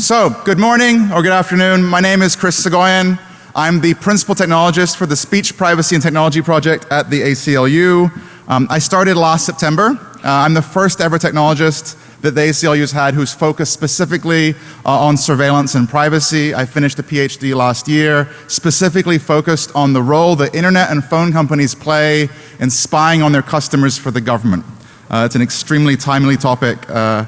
So, good morning or good afternoon. My name is Chris Soghoian. I'm the principal technologist for the Speech Privacy and Technology Project at the ACLU. Um, I started last September. Uh, I'm the first ever technologist that the ACLU's had who's focused specifically uh, on surveillance and privacy. I finished a PhD last year, specifically focused on the role that internet and phone companies play in spying on their customers for the government. Uh, it's an extremely timely topic. Uh,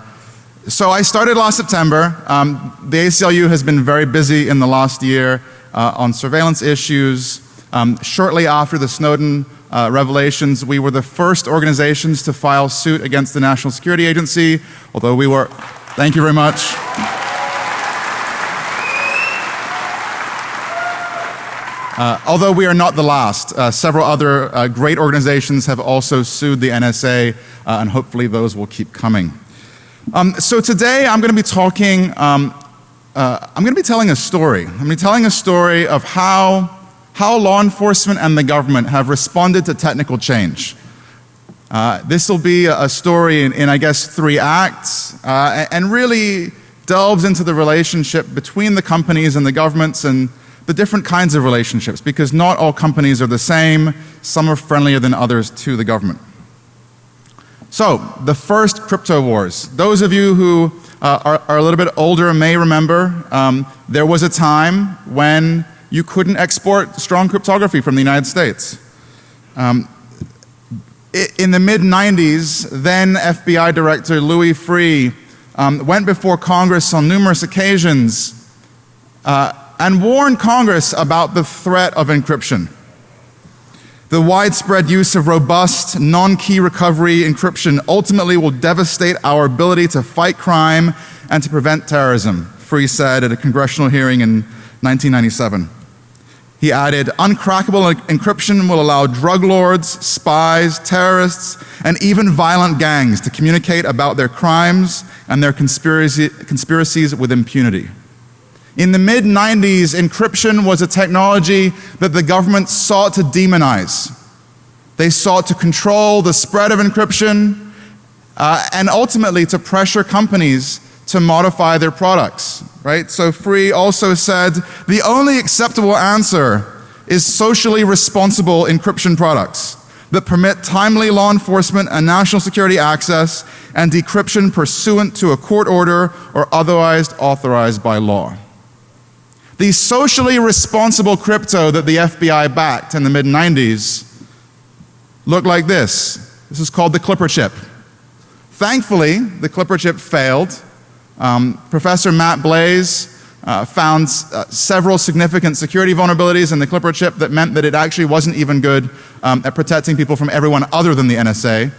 so I started last September. Um, the ACLU has been very busy in the last year uh, on surveillance issues. Um, shortly after the Snowden uh, revelations, we were the first organizations to file suit against the National Security Agency, although we were, thank you very much. Uh, although we are not the last, uh, several other uh, great organizations have also sued the NSA, uh, and hopefully those will keep coming. Um, so today I'm going to be talking, um, uh, I'm going to be telling a story. I'm going to be telling a story of how, how law enforcement and the government have responded to technical change. Uh, this will be a, story in, in, I guess, three acts uh, and really delves into the relationship between the companies and the governments and the different kinds of relationships because not all companies are the same. Some are friendlier than others to the government. So, the first crypto wars. Those of you who uh, are, are, a little bit older may remember um, there was a time when you couldn't export strong cryptography from the United States. Um, in the mid 90s, then FBI Director Louis Freeh um, went before Congress on numerous occasions uh, and warned Congress about the threat of encryption. The widespread use of robust, non-key recovery encryption ultimately will devastate our ability to fight crime and to prevent terrorism, Freeh said at a congressional hearing in 1997. He added, uncrackable encryption will allow drug lords, spies, terrorists, and even violent gangs to communicate about their crimes and their conspiracy, conspiracies with impunity. In the mid 90s, encryption was a technology that the government sought to demonize. They sought to control the spread of encryption uh, and ultimately to pressure companies to modify their products, right? So Freeh also said the only acceptable answer is socially responsible encryption products that permit timely law enforcement and national security access and decryption pursuant to a court order or otherwise authorized by law. The socially responsible crypto that the FBI backed in the mid 90s looked like this. This is called the Clipper chip. Thankfully, the Clipper chip failed. Um, Professor Matt Blaze uh, found uh, several significant security vulnerabilities in the Clipper chip that meant that it actually wasn't even good um, at protecting people from everyone other than the NSA.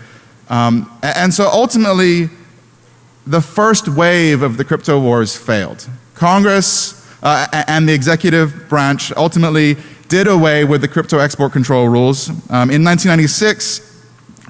Um, and so ultimately, the first wave of the crypto wars failed. Congress uh, and the executive branch ultimately did away with the crypto export control rules. Um, in 1996,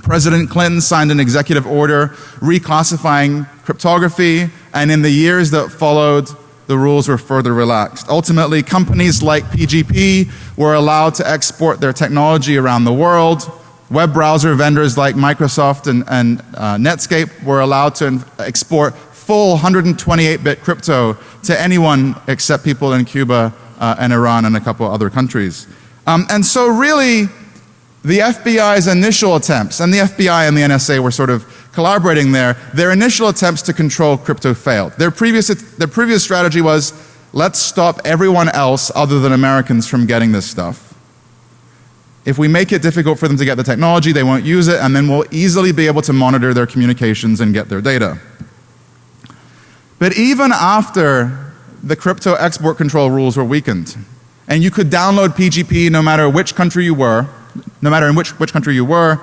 President Clinton signed an executive order reclassifying cryptography, and in the years that followed, the rules were further relaxed. Ultimately, companies like PGP were allowed to export their technology around the world. Web browser vendors like Microsoft and, and uh, Netscape were allowed to export full 128-bit crypto to anyone except people in Cuba uh, and Iran and a couple other countries. Um, and so really, the FBI's initial attempts, and the FBI and the NSA were sort of collaborating there, their initial attempts to control crypto failed. Their previous, their previous strategy was, let's stop everyone else other than Americans from getting this stuff. If we make it difficult for them to get the technology, they won't use it, and then we'll easily be able to monitor their communications and get their data. But even after the crypto export control rules were weakened, and you could download PGP no matter which country you were, no matter in which, which country you were,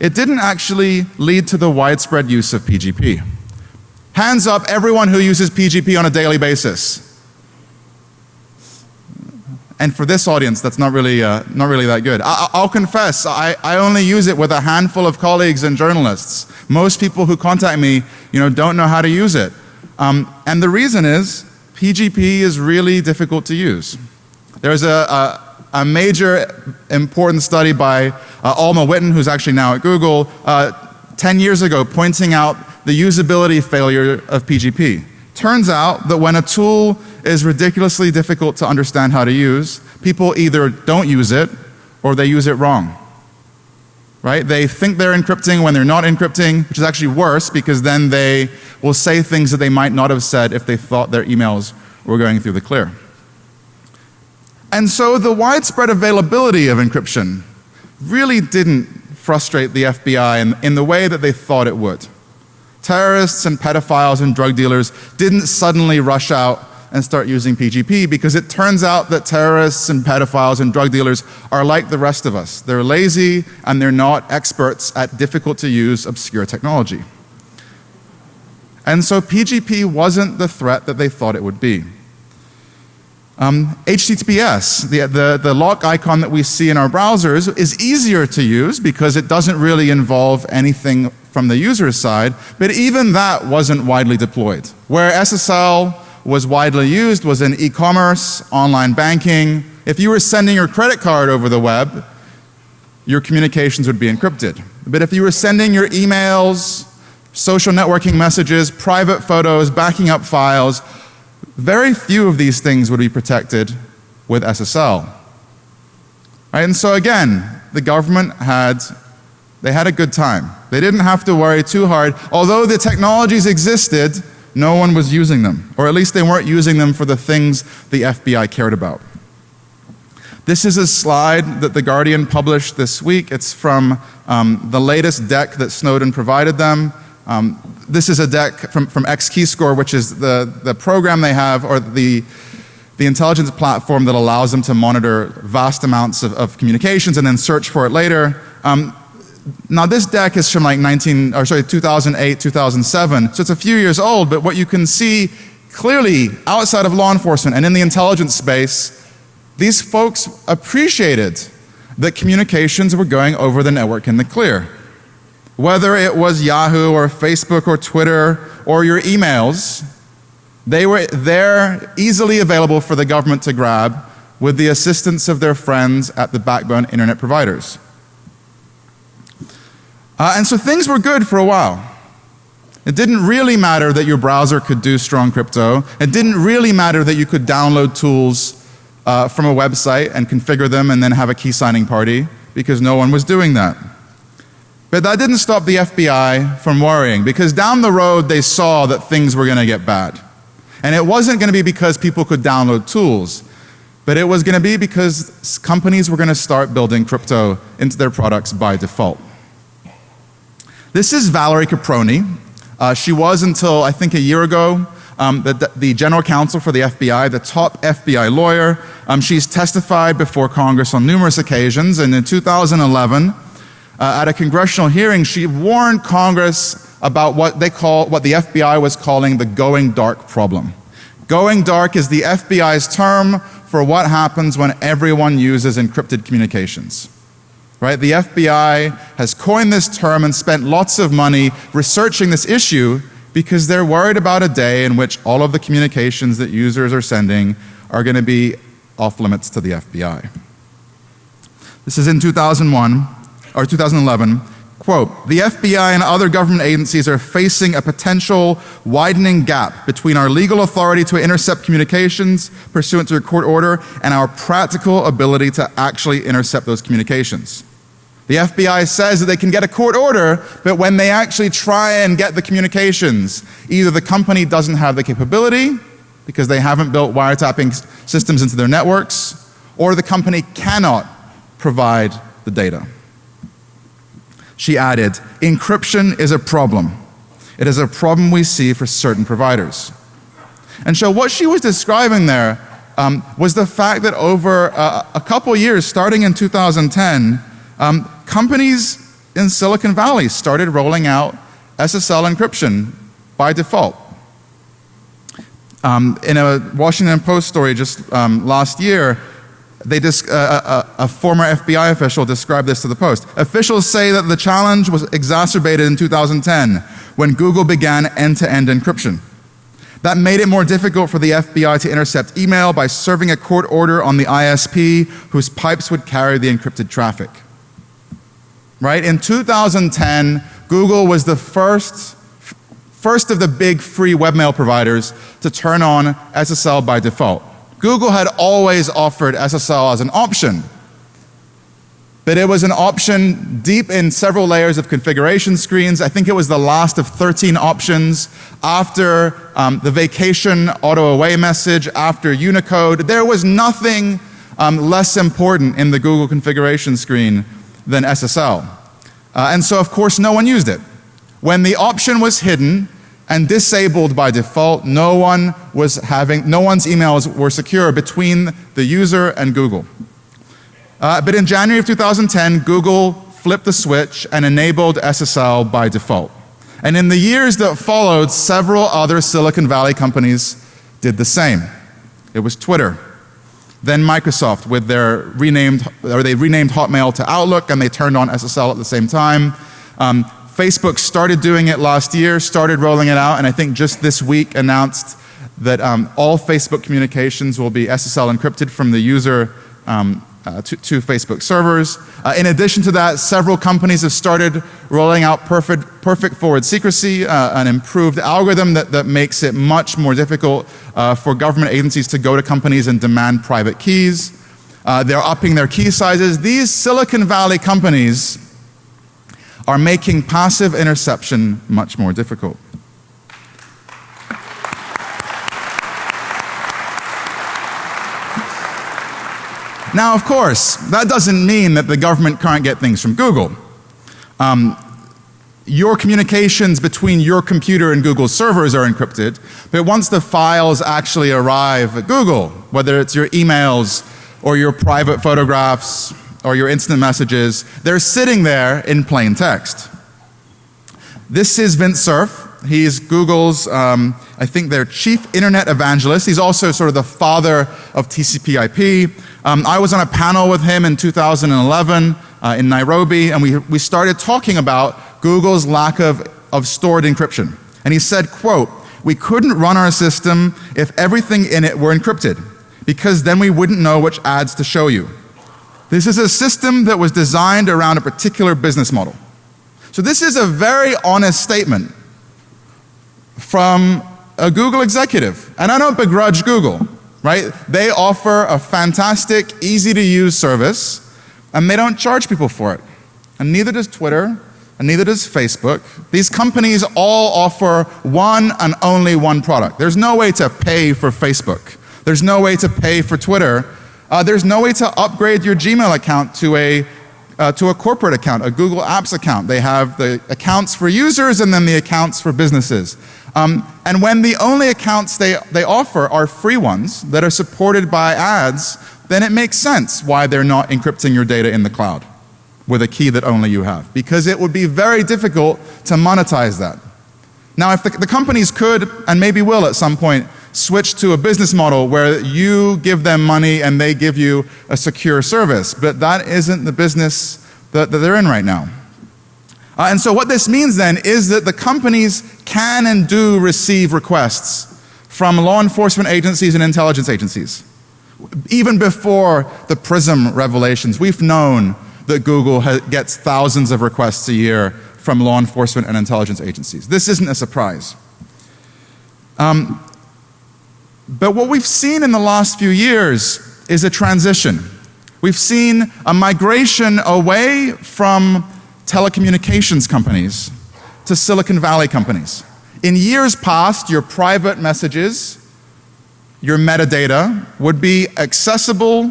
it didn't actually lead to the widespread use of PGP. Hands up everyone who uses PGP on a daily basis. And for this audience, that's not really, uh, not really that good. I, will confess, I, I only use it with a handful of colleagues and journalists. Most people who contact me, you know, don't know how to use it. Um, and the reason is PGP is really difficult to use. There's a, a, a major important study by uh, Alma Whitten, who's actually now at Google, uh, 10 years ago pointing out the usability failure of PGP. Turns out that when a tool is ridiculously difficult to understand how to use, people either don't use it or they use it wrong. Right? They think they're encrypting when they're not encrypting, which is actually worse because then they will say things that they might not have said if they thought their emails were going through the clear. And so the widespread availability of encryption really didn't frustrate the FBI in, in the way that they thought it would. Terrorists and pedophiles and drug dealers didn't suddenly rush out and start using PGP because it turns out that terrorists and pedophiles and drug dealers are like the rest of us. They're lazy and they're not experts at difficult to use obscure technology. And so PGP wasn't the threat that they thought it would be. Um, HTTPS, the, the, the lock icon that we see in our browsers, is easier to use because it doesn't really involve anything from the user's side, but even that wasn't widely deployed. Where SSL was widely used was in e-commerce, online banking. If you were sending your credit card over the web, your communications would be encrypted. But if you were sending your emails, social networking messages, private photos, backing up files, very few of these things would be protected with SSL. Right? And so again, the government had, they had a good time. They didn't have to worry too hard. Although the technologies existed, no one was using them. Or at least they weren't using them for the things the FBI cared about. This is a slide that The Guardian published this week. It's from um, the latest deck that Snowden provided them. Um, this is a deck from, from XKeyscore, which is the, the program they have, or the, the intelligence platform that allows them to monitor vast amounts of, of communications and then search for it later. Um, now this deck is from like 19, or sorry, 2008, 2007, so it's a few years old, but what you can see clearly outside of law enforcement and in the intelligence space, these folks appreciated that communications were going over the network in the clear. Whether it was Yahoo or Facebook or Twitter or your emails, they were there easily available for the government to grab with the assistance of their friends at the backbone internet providers. Uh, and so things were good for a while. It didn't really matter that your browser could do strong crypto. It didn't really matter that you could download tools uh, from a website and configure them and then have a key signing party because no one was doing that. But that didn't stop the FBI from worrying because down the road they saw that things were going to get bad. And it wasn't going to be because people could download tools, but it was going to be because companies were going to start building crypto into their products by default. This is Valerie Caproni. Uh, she was until I think a year ago um, the, the, general counsel for the FBI, the top FBI lawyer. Um, she's testified before Congress on numerous occasions and in 2011 uh, at a congressional hearing, she warned Congress about what they call, what the FBI was calling the going dark problem. Going dark is the FBI's term for what happens when everyone uses encrypted communications. Right? The FBI has coined this term and spent lots of money researching this issue because they're worried about a day in which all of the communications that users are sending are going to be off limits to the FBI. This is in 2001 or 2011, quote, the FBI and other government agencies are facing a potential widening gap between our legal authority to intercept communications pursuant to a court order and our practical ability to actually intercept those communications. The FBI says that they can get a court order, but when they actually try and get the communications, either the company doesn't have the capability because they haven't built wiretapping systems into their networks, or the company cannot provide the data. She added, encryption is a problem. It is a problem we see for certain providers. And so what she was describing there um, was the fact that over uh, a couple years, starting in 2010, um, companies in Silicon Valley started rolling out SSL encryption by default. Um, in a Washington Post story just um, last year, they uh, a, uh, uh, a, former FBI official described this to the Post. Officials say that the challenge was exacerbated in 2010 when Google began end-to-end -end encryption. That made it more difficult for the FBI to intercept email by serving a court order on the ISP whose pipes would carry the encrypted traffic. Right? In 2010, Google was the first first of the big free webmail providers to turn on SSL by default. Google had always offered SSL as an option, but it was an option deep in several layers of configuration screens. I think it was the last of 13 options after um, the vacation auto away message, after Unicode. There was nothing um, less important in the Google configuration screen than SSL. Uh, and so of course no one used it. When the option was hidden and disabled by default, no one was having, no one's emails were secure between the user and Google. Uh, but in January of 2010, Google flipped the switch and enabled SSL by default. And in the years that followed, several other Silicon Valley companies did the same. It was Twitter, then Microsoft with their renamed, or they renamed Hotmail to Outlook and they turned on SSL at the same time. Um, Facebook started doing it last year, started rolling it out, and I think just this week announced that um, all Facebook communications will be SSL encrypted from the user um, uh, to, to, Facebook servers. Uh, in addition to that, several companies have started rolling out perfect, perfect forward secrecy, uh, an improved algorithm that, that makes it much more difficult uh, for government agencies to go to companies and demand private keys. Uh, they're upping their key sizes. These Silicon Valley companies are making passive interception much more difficult. Now, of course, that doesn't mean that the government can't get things from Google. Um, your communications between your computer and Google's servers are encrypted, but once the files actually arrive at Google, whether it's your emails or your private photographs or your instant messages, they're sitting there in plain text. This is Vint Cerf. He's Google's, um, I think their chief internet evangelist. He's also sort of the father of TCP IP. Um, I was on a panel with him in 2011 uh, in Nairobi and we, we started talking about Google's lack of, of stored encryption. And he said, quote, we couldn't run our system if everything in it were encrypted because then we wouldn't know which ads to show you. This is a system that was designed around a particular business model. So this is a very honest statement from a Google executive. And I don't begrudge Google right? They offer a fantastic, easy to use service and they don't charge people for it. And neither does Twitter and neither does Facebook. These companies all offer one and only one product. There's no way to pay for Facebook. There's no way to pay for Twitter. Uh, there's no way to upgrade your Gmail account to a uh, to a corporate account, a Google Apps account. They have the accounts for users and then the accounts for businesses. Um, and when the only accounts they, they offer are free ones that are supported by ads, then it makes sense why they're not encrypting your data in the cloud with a key that only you have. Because it would be very difficult to monetize that. Now if the, the companies could, and maybe will at some point, switch to a business model where you give them money and they give you a secure service, but that isn't the business that, that they're in right now. Uh, and so what this means then is that the companies can and do receive requests from law enforcement agencies and intelligence agencies. Even before the PRISM revelations, we've known that Google gets thousands of requests a year from law enforcement and intelligence agencies. This isn't a surprise. Um, but what we've seen in the last few years is a transition. We've seen a migration away from telecommunications companies to Silicon Valley companies. In years past, your private messages, your metadata would be accessible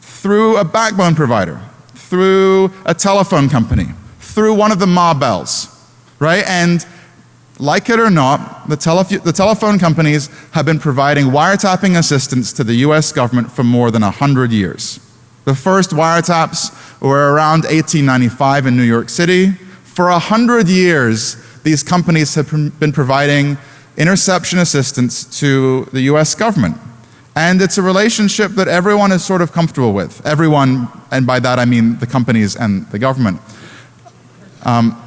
through a backbone provider, through a telephone company, through one of the Ma Bells, right? And like it or not, the, the, telephone companies have been providing wiretapping assistance to the US government for more than 100 years. The first wiretaps were around 1895 in New York City. For a hundred years, these companies have been providing interception assistance to the US government. And it's a relationship that everyone is sort of comfortable with. Everyone, and by that I mean the companies and the government. Um,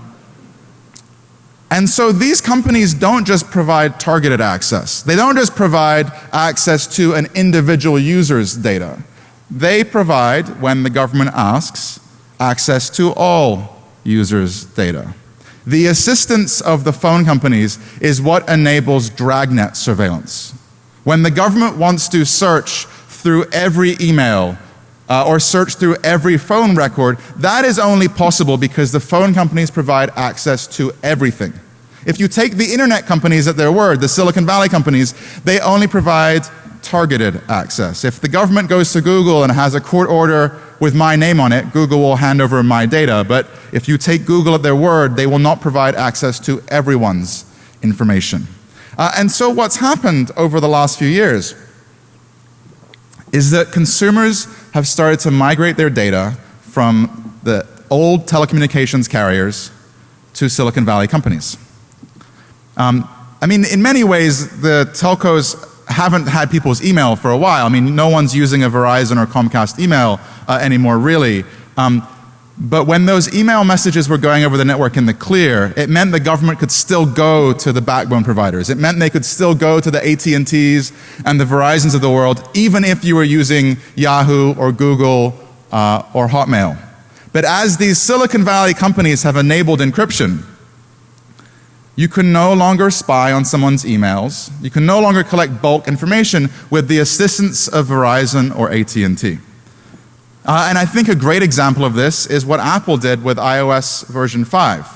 and so these companies don't just provide targeted access. They don't just provide access to an individual user's data. They provide, when the government asks, access to all users' data. The assistance of the phone companies is what enables dragnet surveillance. When the government wants to search through every email uh, or search through every phone record, that is only possible because the phone companies provide access to everything. If you take the internet companies at their word, the Silicon Valley companies, they only provide targeted access. If the government goes to Google and has a court order with my name on it, Google will hand over my data. But if you take Google at their word, they will not provide access to everyone's information. Uh, and so what's happened over the last few years is that consumers have started to migrate their data from the old telecommunications carriers to Silicon Valley companies. Um, I mean, in many ways, the telcos haven't had people's email for a while. I mean, no one's using a Verizon or Comcast email uh, anymore, really. Um, but when those email messages were going over the network in the clear, it meant the government could still go to the backbone providers. It meant they could still go to the AT&Ts and the Verizons of the world, even if you were using Yahoo or Google uh, or Hotmail. But as these Silicon Valley companies have enabled encryption, you can no longer spy on someone's emails. You can no longer collect bulk information with the assistance of Verizon or AT&T. Uh, and I think a great example of this is what Apple did with iOS version 5,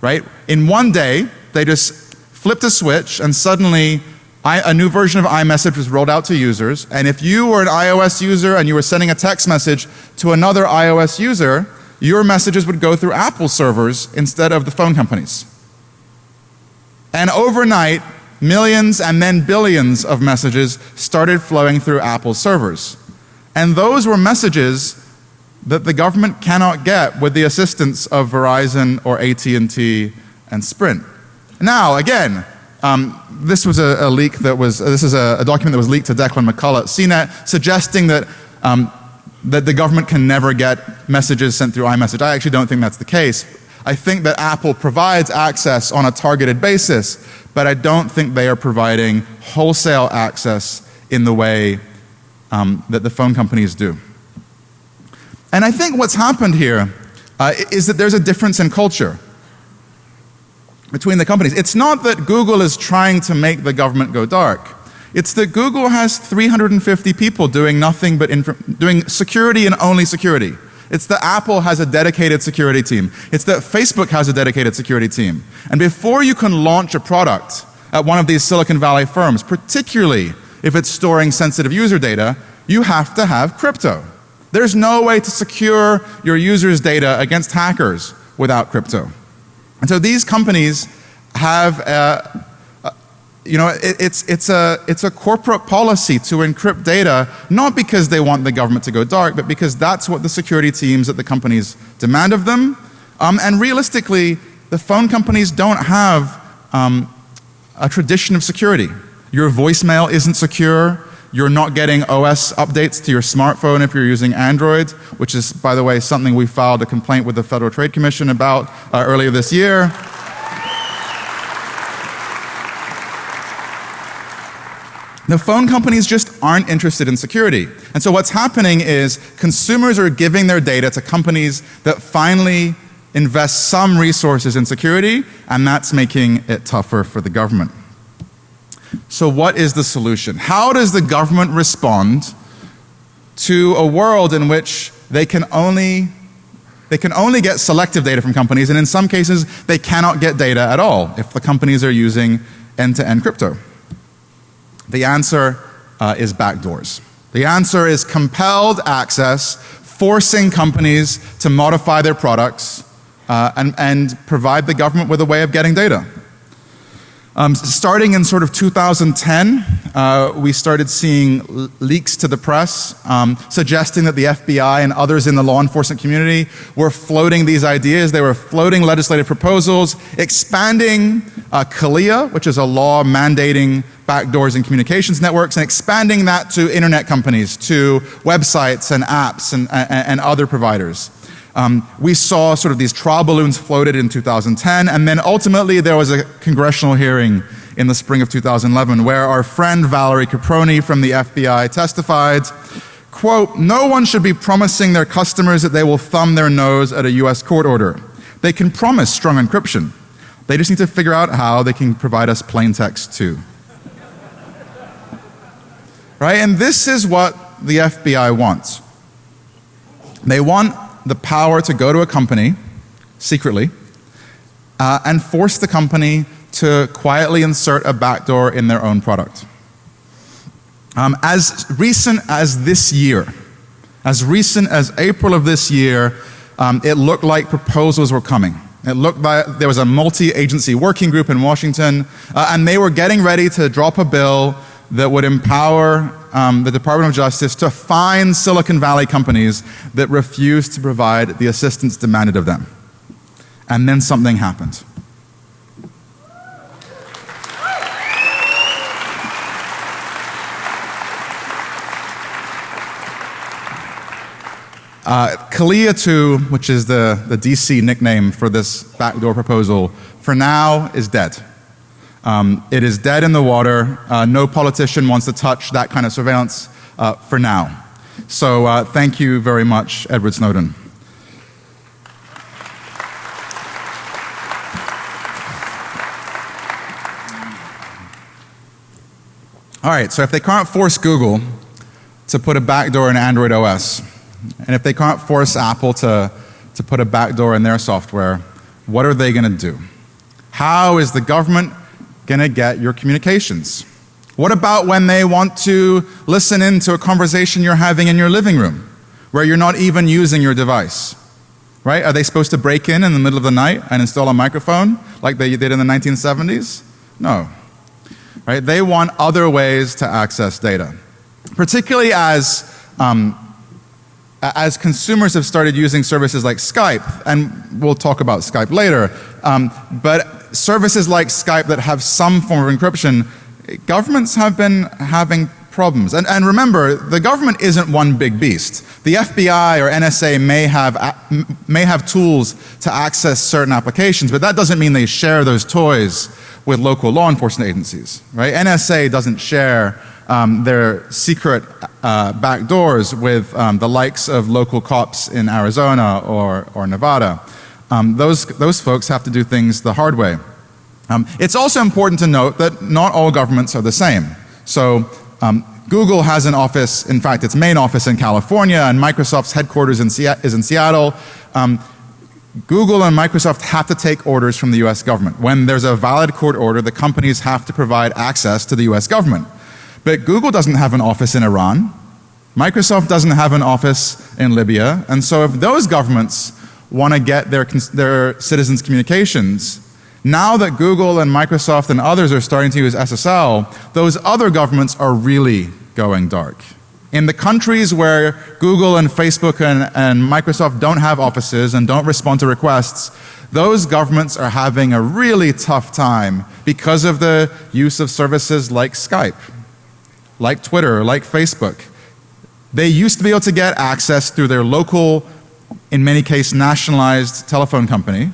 right? In one day, they just flipped a switch and suddenly I, a new version of iMessage was rolled out to users. And if you were an iOS user and you were sending a text message to another iOS user, your messages would go through Apple servers instead of the phone companies. And overnight, millions and then billions of messages started flowing through Apple servers. And those were messages that the government cannot get with the assistance of Verizon or AT&T and Sprint. Now, again, um, this was a, a, leak that was, uh, this is a, a, document that was leaked to Declan McCullagh at CNET suggesting that, um, that the government can never get messages sent through iMessage. I actually don't think that's the case. I think that Apple provides access on a targeted basis, but I don't think they are providing wholesale access in the way um, that the phone companies do. And I think what's happened here uh, is that there's a difference in culture between the companies. It's not that Google is trying to make the government go dark. It's that Google has 350 people doing nothing but doing security and only security. It's that Apple has a dedicated security team. It's that Facebook has a dedicated security team. And before you can launch a product at one of these Silicon Valley firms, particularly if it's storing sensitive user data, you have to have crypto. There's no way to secure your users' data against hackers without crypto. And so these companies have a, you know, it, it's, it's, a, it's a corporate policy to encrypt data, not because they want the government to go dark, but because that's what the security teams at the companies demand of them. Um, and realistically, the phone companies don't have um, a tradition of security. Your voicemail isn't secure. You're not getting OS updates to your smartphone if you're using Android, which is, by the way, something we filed a complaint with the Federal Trade Commission about uh, earlier this year. The phone companies just aren't interested in security. And so what's happening is consumers are giving their data to companies that finally invest some resources in security and that's making it tougher for the government. So what is the solution? How does the government respond to a world in which they can only they can only get selective data from companies and in some cases they cannot get data at all if the companies are using end-to-end -end crypto. The answer uh, is backdoors. The answer is compelled access, forcing companies to modify their products uh, and, and provide the government with a way of getting data. Um, starting in sort of 2010, uh, we started seeing leaks to the press um, suggesting that the FBI and others in the law enforcement community were floating these ideas. They were floating legislative proposals, expanding uh, CALEA, which is a law mandating backdoors in communications networks, and expanding that to internet companies, to websites and apps and, and, and other providers. Um, we saw sort of these trial balloons floated in 2010 and then ultimately there was a congressional hearing in the spring of 2011 where our friend Valerie Caproni from the FBI testified, quote, no one should be promising their customers that they will thumb their nose at a US court order. They can promise strong encryption. They just need to figure out how they can provide us plain text too. Right? And this is what the FBI wants. They want the power to go to a company secretly uh, and force the company to quietly insert a backdoor in their own product. Um, as recent as this year, as recent as April of this year, um, it looked like proposals were coming. It looked like there was a multi-agency working group in Washington, uh, and they were getting ready to drop a bill that would empower um, the Department of Justice to fine Silicon Valley companies that refuse to provide the assistance demanded of them. And then something happened. Uh, CALEA 2, which is the, the DC nickname for this backdoor proposal, for now is dead. Um, it is dead in the water. Uh, no politician wants to touch that kind of surveillance uh, for now. So uh, thank you very much, Edward Snowden. All right, so if they can't force Google to put a backdoor in Android OS, and if they can't force Apple to, to put a backdoor in their software, what are they going to do? How is the government going to get your communications? What about when they want to listen in to a conversation you're having in your living room where you're not even using your device? Right? Are they supposed to break in in the middle of the night and install a microphone like they did in the 1970s? No. Right? They want other ways to access data. Particularly as um, as consumers have started using services like Skype, and we'll talk about Skype later, um, but services like Skype that have some form of encryption, governments have been having problems. And, and remember, the government isn't one big beast. The FBI or NSA may have, may have tools to access certain applications, but that doesn't mean they share those toys with local law enforcement agencies, right? NSA doesn't share um, their secret uh, back doors with um, the likes of local cops in Arizona or, or Nevada. Um, those, those folks have to do things the hard way. Um, it's also important to note that not all governments are the same. So um, Google has an office, in fact its main office in California and Microsoft's headquarters in is in Seattle. Um, Google and Microsoft have to take orders from the US government. When there's a valid court order, the companies have to provide access to the US government. But Google doesn't have an office in Iran. Microsoft doesn't have an office in Libya. And so if those governments want to get their, their citizens' communications, now that Google and Microsoft and others are starting to use SSL, those other governments are really going dark. In the countries where Google and Facebook and, and Microsoft don't have offices and don't respond to requests, those governments are having a really tough time because of the use of services like Skype like Twitter, like Facebook. They used to be able to get access through their local, in many cases nationalized telephone company,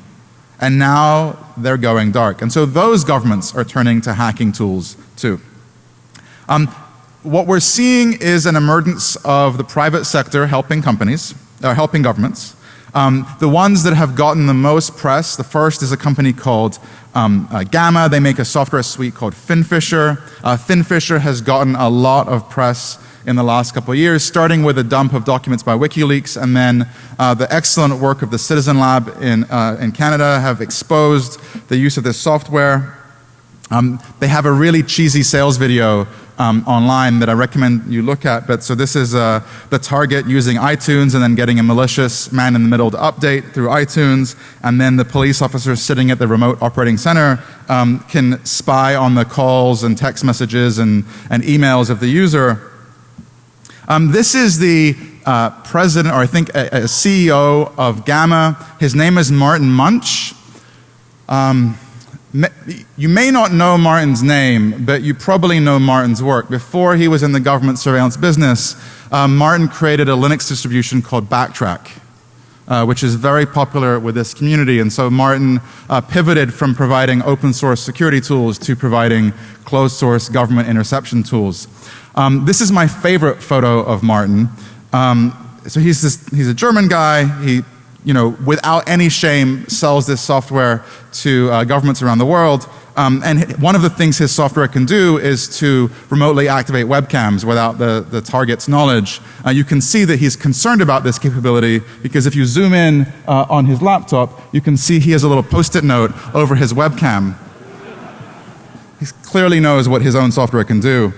and now they're going dark. And so those governments are turning to hacking tools too. Um, what we're seeing is an emergence of the private sector helping companies, uh, helping governments. Um, the ones that have gotten the most press, the first is a company called um, uh, Gamma. They make a software suite called FinFisher. Uh, FinFisher has gotten a lot of press in the last couple of years, starting with a dump of documents by WikiLeaks and then uh, the excellent work of the Citizen Lab in, uh, in Canada have exposed the use of this software. Um, they have a really cheesy sales video um, online that I recommend you look at. But so this is uh, the target using iTunes and then getting a malicious man in the middle to update through iTunes. And then the police officer sitting at the remote operating center um, can spy on the calls and text messages and, and emails of the user. Um, this is the uh, president, or I think a, a, CEO of Gamma. His name is Martin Munch. Um, you may not know Martin's name, but you probably know Martin's work. Before he was in the government surveillance business, uh, Martin created a Linux distribution called Backtrack, uh, which is very popular with this community. And so Martin uh, pivoted from providing open source security tools to providing closed source government interception tools. Um, this is my favorite photo of Martin. Um, so he's, this, he's a German guy. He you know, without any shame sells this software to uh, governments around the world. Um, and one of the things his software can do is to remotely activate webcams without the, the target's knowledge. Uh, you can see that he's concerned about this capability because if you zoom in uh, on his laptop, you can see he has a little post-it note over his webcam. He clearly knows what his own software can do.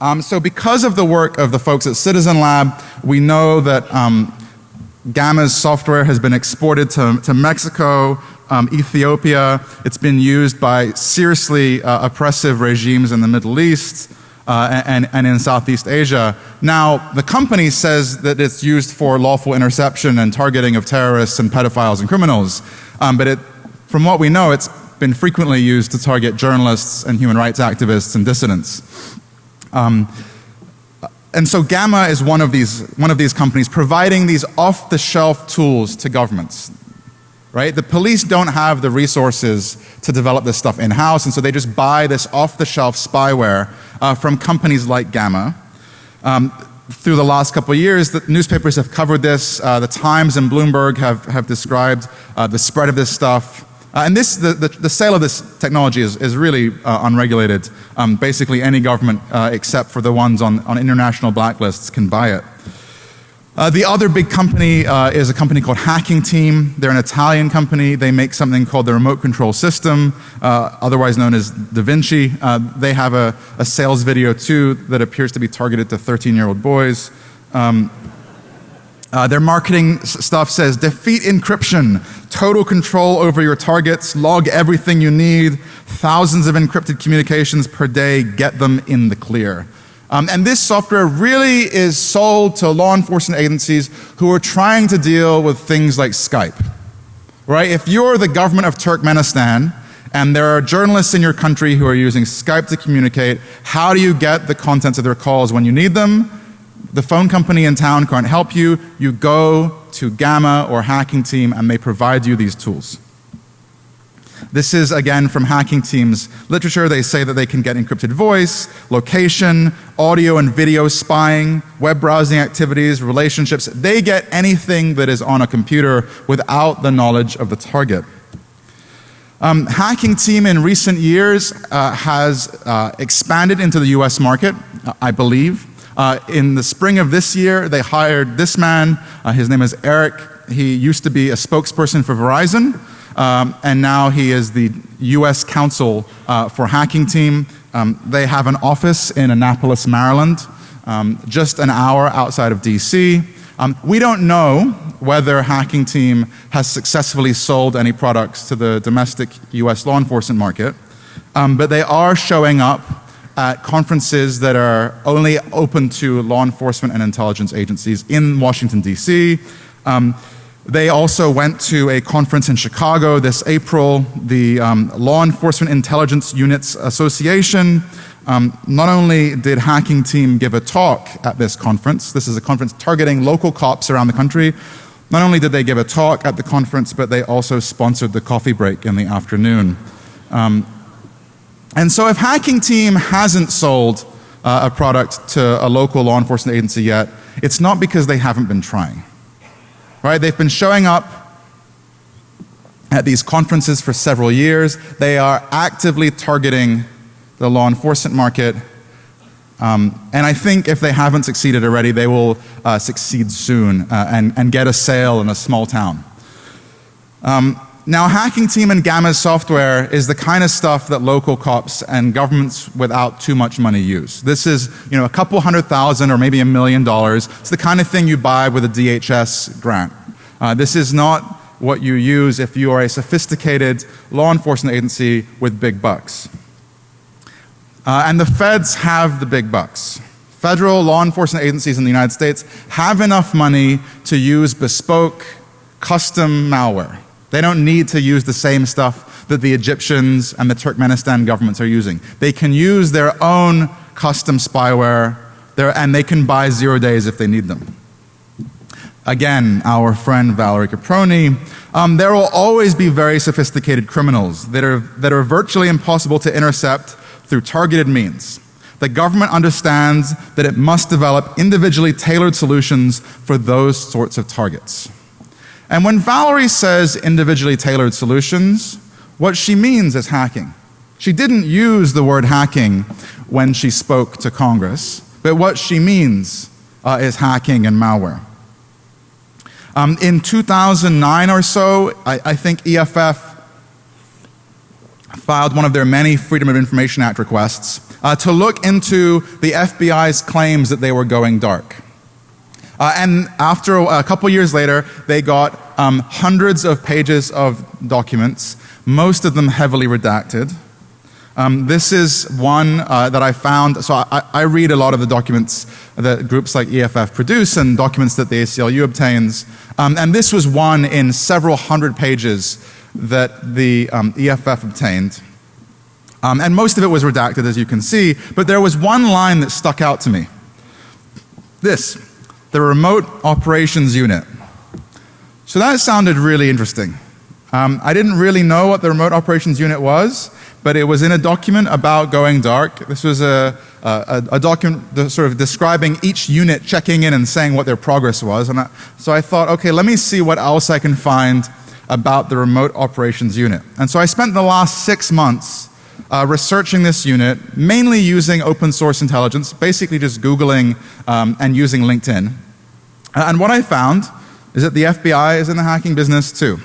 Um, so because of the work of the folks at Citizen Lab, we know that um, Gamma's software has been exported to, to Mexico, um, Ethiopia. It's been used by seriously uh, oppressive regimes in the Middle East uh, and, and in Southeast Asia. Now, the company says that it's used for lawful interception and targeting of terrorists and pedophiles and criminals. Um, but it, from what we know, it's been frequently used to target journalists and human rights activists and dissidents. Um, and so Gamma is one of these, one of these companies providing these off-the-shelf tools to governments. Right? The police don't have the resources to develop this stuff in-house and so they just buy this off-the-shelf spyware uh, from companies like Gamma. Um, through the last couple of years, the newspapers have covered this. Uh, the Times and Bloomberg have, have described uh, the spread of this stuff. Uh, and this, the, the, the, sale of this technology is, is really uh, unregulated. Um, basically any government uh, except for the ones on, on international blacklists can buy it. Uh, the other big company uh, is a company called Hacking Team. They're an Italian company. They make something called the remote control system, uh, otherwise known as Da Vinci. they have a, a, sales video too that appears to be targeted to 13 year old boys. Um, uh, their marketing stuff says defeat encryption, total control over your targets, log everything you need, thousands of encrypted communications per day, get them in the clear. Um, and this software really is sold to law enforcement agencies who are trying to deal with things like Skype. Right? If you're the government of Turkmenistan and there are journalists in your country who are using Skype to communicate, how do you get the contents of their calls when you need them? the phone company in town can't help you, you go to Gamma or Hacking Team and they provide you these tools. This is again from Hacking Team's literature. They say that they can get encrypted voice, location, audio and video spying, web browsing activities, relationships. They get anything that is on a computer without the knowledge of the target. Um, hacking Team in recent years uh, has uh, expanded into the US market, I believe. Uh, in the spring of this year, they hired this man. Uh, his name is Eric. He used to be a spokesperson for Verizon, um, and now he is the U.S. counsel uh, for Hacking Team. Um, they have an office in Annapolis, Maryland, um, just an hour outside of D.C. Um, we don't know whether Hacking Team has successfully sold any products to the domestic U.S. law enforcement market, um, but they are showing up at conferences that are only open to law enforcement and intelligence agencies in Washington DC. Um, they also went to a conference in Chicago this April, the um, Law Enforcement Intelligence Units Association. Um, not only did Hacking Team give a talk at this conference, this is a conference targeting local cops around the country. Not only did they give a talk at the conference, but they also sponsored the coffee break in the afternoon. Um, and so if Hacking Team hasn't sold uh, a product to a local law enforcement agency yet, it's not because they haven't been trying. Right? They've been showing up at these conferences for several years. They are actively targeting the law enforcement market. Um, and I think if they haven't succeeded already, they will uh, succeed soon uh, and, and get a sale in a small town. Um, now Hacking Team and Gamma's software is the kind of stuff that local cops and governments without too much money use. This is, you know, a couple hundred thousand or maybe a million dollars. It's the kind of thing you buy with a DHS grant. Uh, this is not what you use if you are a sophisticated law enforcement agency with big bucks. Uh, and the feds have the big bucks. Federal law enforcement agencies in the United States have enough money to use bespoke, custom malware. They don't need to use the same stuff that the Egyptians and the Turkmenistan governments are using. They can use their own custom spyware and they can buy zero days if they need them. Again, our friend Valerie Caproni, um, there will always be very sophisticated criminals that are, that are virtually impossible to intercept through targeted means. the government understands that it must develop individually tailored solutions for those sorts of targets. And when Valerie says individually tailored solutions, what she means is hacking. She didn't use the word hacking when she spoke to Congress, but what she means uh, is hacking and malware. Um, in 2009 or so, I, I think EFF filed one of their many Freedom of Information Act requests uh, to look into the FBI's claims that they were going dark. Uh, and after a, a, couple years later, they got um, hundreds of pages of documents, most of them heavily redacted. Um, this is one uh, that I found. So I, I, read a lot of the documents that groups like EFF produce and documents that the ACLU obtains. Um, and this was one in several hundred pages that the um, EFF obtained. Um, and most of it was redacted, as you can see, but there was one line that stuck out to me. This, the remote operations unit. So that sounded really interesting. Um, I didn't really know what the remote operations unit was, but it was in a document about going dark. This was a, a, a document sort of describing each unit checking in and saying what their progress was. And I, so I thought, okay, let me see what else I can find about the remote operations unit. And so I spent the last six months uh, researching this unit, mainly using open source intelligence, basically just Googling um, and using LinkedIn. And what I found is that the FBI is in the hacking business too.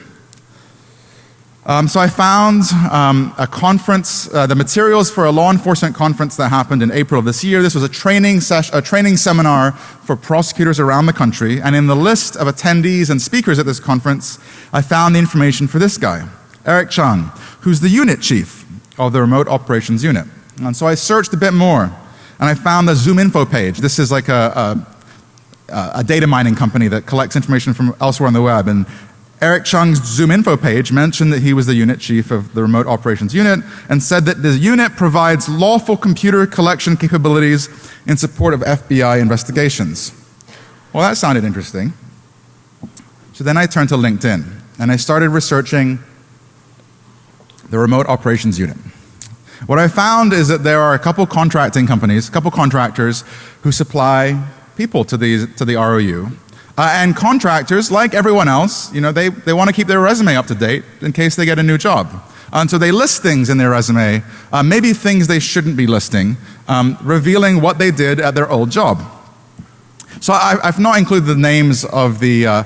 Um, so I found um, a conference, uh, the materials for a law enforcement conference that happened in April of this year. This was a training, a training seminar for prosecutors around the country. And in the list of attendees and speakers at this conference, I found the information for this guy, Eric Chung, who's the unit chief of the remote operations unit. And so I searched a bit more and I found the ZoomInfo page. This is like a, a, a data mining company that collects information from elsewhere on the web. And Eric Chung's ZoomInfo page mentioned that he was the unit chief of the remote operations unit and said that the unit provides lawful computer collection capabilities in support of FBI investigations. Well, that sounded interesting. So then I turned to LinkedIn and I started researching the remote operations unit. What I found is that there are a couple contracting companies, a couple contractors who supply people to, these, to the ROU. Uh, and contractors, like everyone else, you know, they, they want to keep their resume up to date in case they get a new job. And so they list things in their resume, uh, maybe things they shouldn't be listing, um, revealing what they did at their old job. So I, have not included the names of the, uh,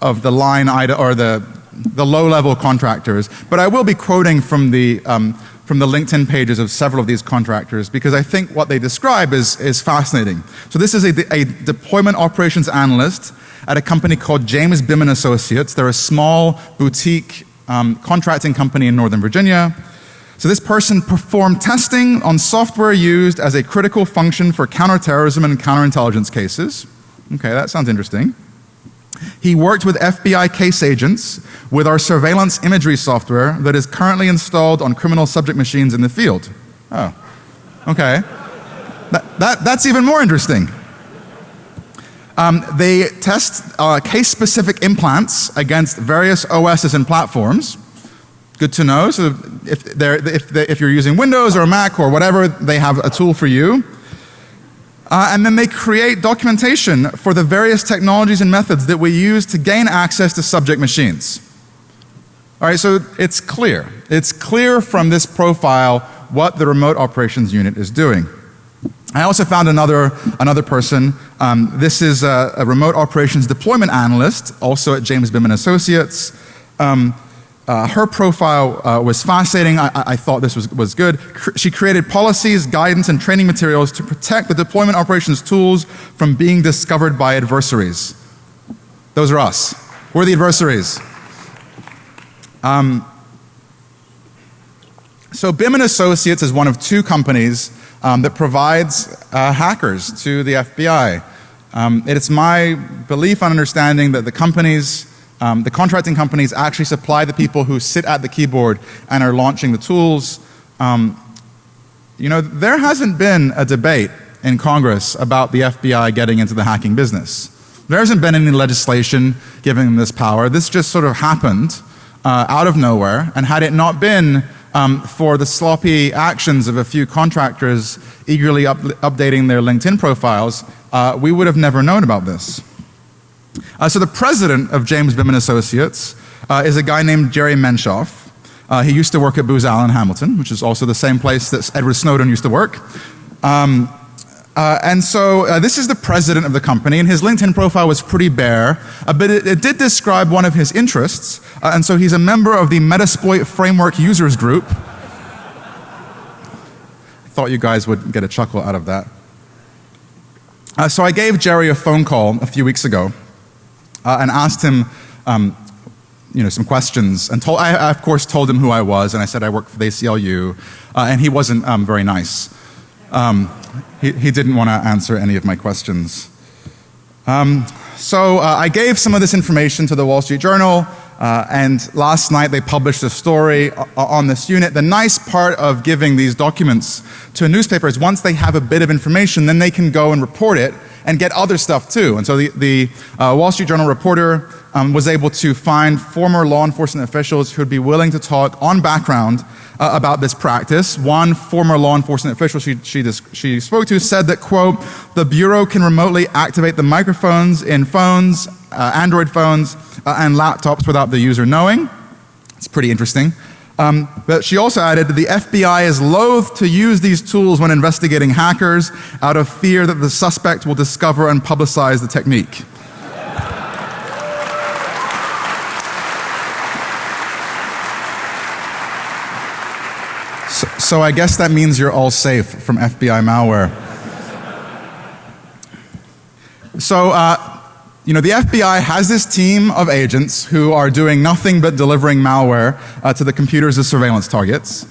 of the line item or the, the low-level contractors, but I will be quoting from the, um, from the LinkedIn pages of several of these contractors because I think what they describe is, is fascinating. So this is a, a deployment operations analyst at a company called James Bimen Associates. They're a small boutique um, contracting company in Northern Virginia. So this person performed testing on software used as a critical function for counterterrorism and counterintelligence cases. Okay, that sounds interesting. He worked with FBI case agents with our surveillance imagery software that is currently installed on criminal subject machines in the field. Oh, okay. That, that, that's even more interesting. Um, they test uh, case-specific implants against various OSs and platforms. Good to know. So if, if, if you're using Windows or Mac or whatever, they have a tool for you. Uh, and then they create documentation for the various technologies and methods that we use to gain access to subject machines. All right, so it's clear. It's clear from this profile what the remote operations unit is doing. I also found another, another person. Um, this is a, a, remote operations deployment analyst, also at James Bimen Associates. Um, uh, her profile uh, was fascinating. I, I, thought this was, was good. she created policies, guidance, and training materials to protect the deployment operations tools from being discovered by adversaries. Those are us. We're the adversaries. Um, so Bimen Associates is one of two companies um, that provides uh, hackers to the FBI. Um, it's my belief and understanding that the companies um, the contracting companies actually supply the people who sit at the keyboard and are launching the tools. Um, you know, there hasn't been a debate in Congress about the FBI getting into the hacking business. There hasn't been any legislation giving them this power. This just sort of happened uh, out of nowhere. And had it not been um, for the sloppy actions of a few contractors eagerly up updating their LinkedIn profiles, uh, we would have never known about this. Uh, so the president of James Bittman Associates uh, is a guy named Jerry Menshoff. Uh, he used to work at Booz Allen Hamilton, which is also the same place that Edward Snowden used to work. Um, uh, and so uh, this is the president of the company, and his LinkedIn profile was pretty bare, uh, but it, it, did describe one of his interests, uh, and so he's a member of the Metasploit Framework Users Group. I thought you guys would get a chuckle out of that. Uh, so I gave Jerry a phone call a few weeks ago uh, and asked him um, you know, some questions, and told, I, I, of course told him who I was, and I said I work for the ACLU, and he wasn't um, very nice. Um, he, he didn't want to answer any of my questions. Um, so uh, I gave some of this information to the Wall Street Journal, uh, and last night they published a story on this unit. The nice part of giving these documents to a newspaper is once they have a bit of information, then they can go and report it and get other stuff too. And so the, the uh, Wall Street Journal reporter um, was able to find former law enforcement officials who would be willing to talk on background uh, about this practice. One former law enforcement official she, she, she spoke to said that, quote, the Bureau can remotely activate the microphones in phones, uh, Android phones, uh, and laptops without the user knowing. It's pretty interesting. Um, but she also added that the FBI is loath to use these tools when investigating hackers out of fear that the suspect will discover and publicize the technique. So, so I guess that means you're all safe from FBI malware. So, uh, you know, the FBI has this team of agents who are doing nothing but delivering malware uh, to the computers as surveillance targets.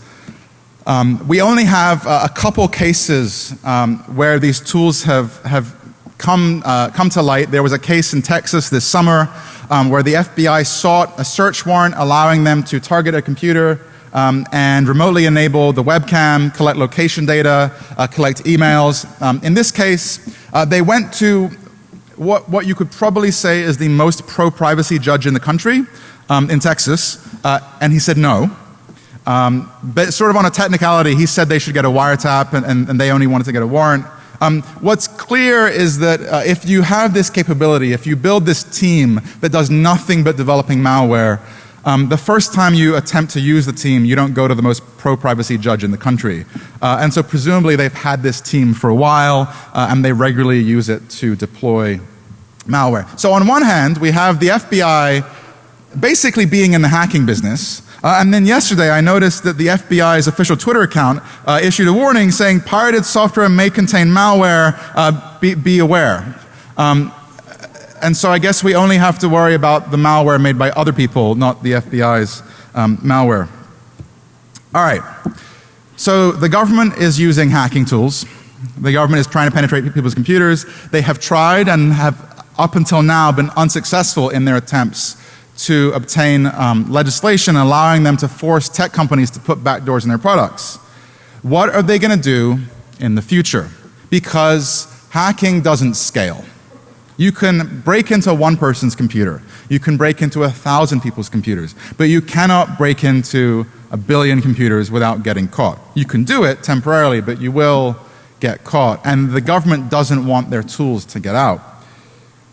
Um, we only have uh, a couple cases um, where these tools have, have come, uh, come to light. There was a case in Texas this summer um, where the FBI sought a search warrant allowing them to target a computer um, and remotely enable the webcam, collect location data, uh, collect emails. Um, in this case, uh, they went to what, what you could probably say is the most pro-privacy judge in the country um, in Texas, uh, and he said no. Um, but sort of on a technicality, he said they should get a wiretap and, and, and they only wanted to get a warrant. Um, what's clear is that uh, if you have this capability, if you build this team that does nothing but developing malware, um, the first time you attempt to use the team, you don't go to the most pro-privacy judge in the country. Uh, and so presumably they've had this team for a while uh, and they regularly use it to deploy malware. So on one hand, we have the FBI basically being in the hacking business. Uh, and then yesterday I noticed that the FBI's official Twitter account uh, issued a warning saying pirated software may contain malware, uh, be, be, aware. Um, and so I guess we only have to worry about the malware made by other people, not the FBI's um, malware. All right. So the government is using hacking tools. The government is trying to penetrate people's computers. They have tried and have up until now been unsuccessful in their attempts to obtain um, legislation allowing them to force tech companies to put backdoors in their products. What are they going to do in the future? Because hacking doesn't scale. You can break into one person's computer. You can break into a thousand people's computers. But you cannot break into a billion computers without getting caught. You can do it temporarily, but you will get caught. And the government doesn't want their tools to get out.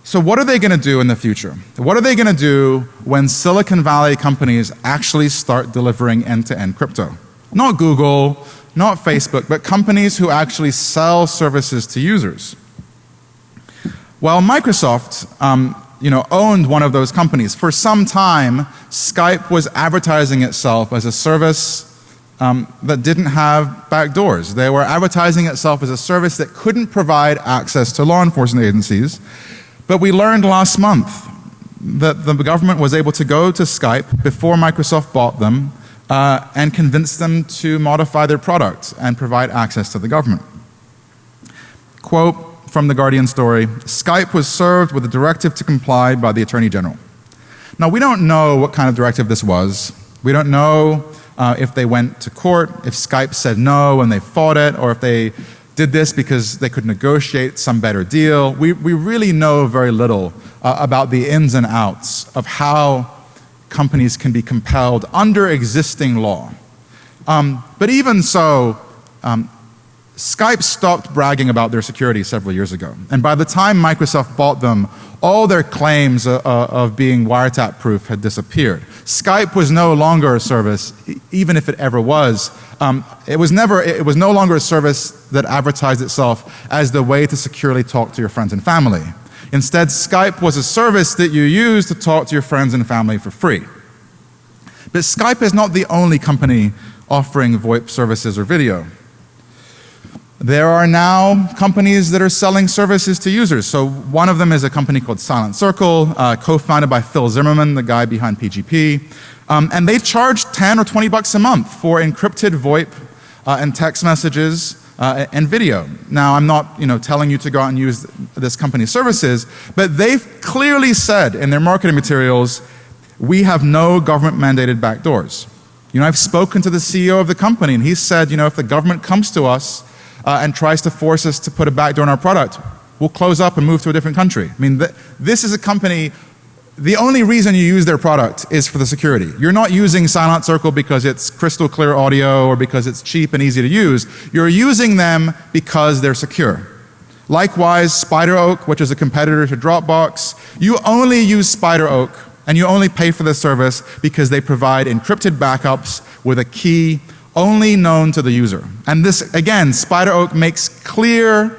So what are they going to do in the future? What are they going to do when Silicon Valley companies actually start delivering end-to-end -end crypto? Not Google, not Facebook, but companies who actually sell services to users. Well, Microsoft, um, you know, owned one of those companies. For some time, Skype was advertising itself as a service um, that didn't have back doors. They were advertising itself as a service that couldn't provide access to law enforcement agencies. But we learned last month that the government was able to go to Skype before Microsoft bought them uh, and convince them to modify their product and provide access to the government. Quote, from the Guardian story, Skype was served with a directive to comply by the Attorney General. Now we don't know what kind of directive this was. We don't know uh, if they went to court, if Skype said no and they fought it, or if they did this because they could negotiate some better deal. We, we really know very little uh, about the ins and outs of how companies can be compelled under existing law Um, but even so, um, Skype stopped bragging about their security several years ago. And by the time Microsoft bought them, all their claims uh, uh, of being wiretap proof had disappeared. Skype was no longer a service, even if it ever was. Um, it was never, it was no longer a service that advertised itself as the way to securely talk to your friends and family. Instead, Skype was a service that you use to talk to your friends and family for free. But Skype is not the only company offering VoIP services or video. There are now companies that are selling services to users. So one of them is a company called Silent Circle, uh, co-founded by Phil Zimmermann, the guy behind PGP. Um, and they charge 10 or 20 bucks a month for encrypted VoIP uh, and text messages uh, and video. Now I'm not you know, telling you to go out and use this company's services, but they've clearly said in their marketing materials, we have no government mandated backdoors. You know, I've spoken to the CEO of the company and he said, you know, if the government comes to us uh, and tries to force us to put a backdoor in our product, we'll close up and move to a different country. I mean, th this is a company, the only reason you use their product is for the security. You're not using Silent Circle because it's crystal clear audio or because it's cheap and easy to use. You're using them because they're secure. Likewise, SpiderOak, which is a competitor to Dropbox, you only use SpiderOak and you only pay for the service because they provide encrypted backups with a key only known to the user. And this, again, SpiderOak makes clear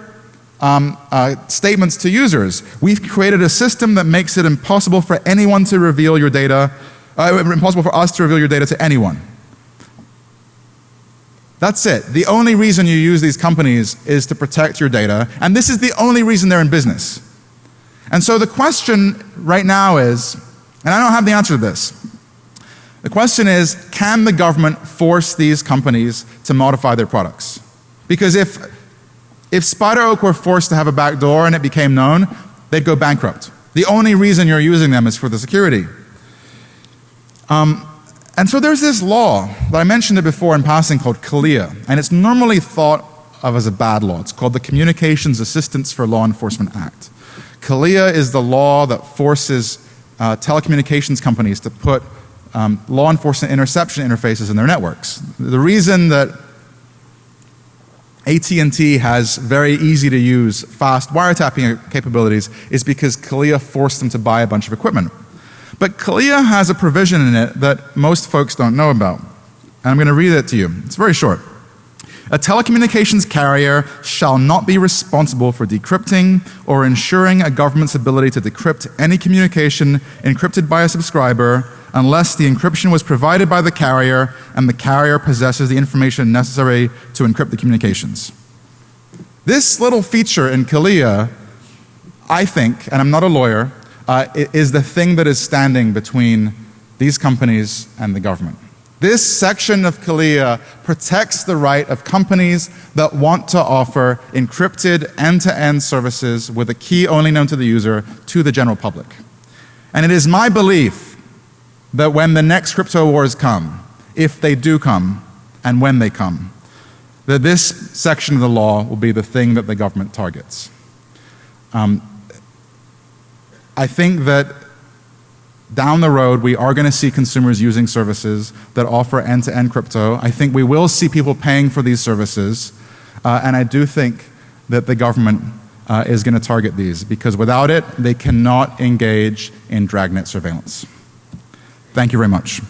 um, uh, statements to users. We've created a system that makes it impossible for anyone to reveal your data, uh, impossible for us to reveal your data to anyone. That's it. The only reason you use these companies is to protect your data, and this is the only reason they're in business. And so the question right now is, and I don't have the answer to this, the question is, can the government force these companies to modify their products? Because if, if SpiderOak were forced to have a back door and it became known, they'd go bankrupt. The only reason you're using them is for the security. Um, and so there's this law that I mentioned it before in passing called CALEA, and it's normally thought of as a bad law. It's called the Communications Assistance for Law Enforcement Act. CALEA is the law that forces uh, telecommunications companies to put um, law enforcement interception interfaces in their networks. The reason that AT&T has very easy to use fast wiretapping capabilities is because CALEA forced them to buy a bunch of equipment. But CALEA has a provision in it that most folks don't know about. And I'm going to read it to you. It's very short. A telecommunications carrier shall not be responsible for decrypting or ensuring a government's ability to decrypt any communication encrypted by a subscriber unless the encryption was provided by the carrier and the carrier possesses the information necessary to encrypt the communications. This little feature in CALEA, I think, and I'm not a lawyer, uh, is the thing that is standing between these companies and the government. This section of CALEA protects the right of companies that want to offer encrypted end-to-end -end services with a key only known to the user to the general public. And it is my belief that when the next crypto wars come, if they do come, and when they come, that this section of the law will be the thing that the government targets. Um, I think that down the road we are going to see consumers using services that offer end-to-end -end crypto. I think we will see people paying for these services uh, and I do think that the government uh, is going to target these because without it they cannot engage in dragnet surveillance. Thank you very much.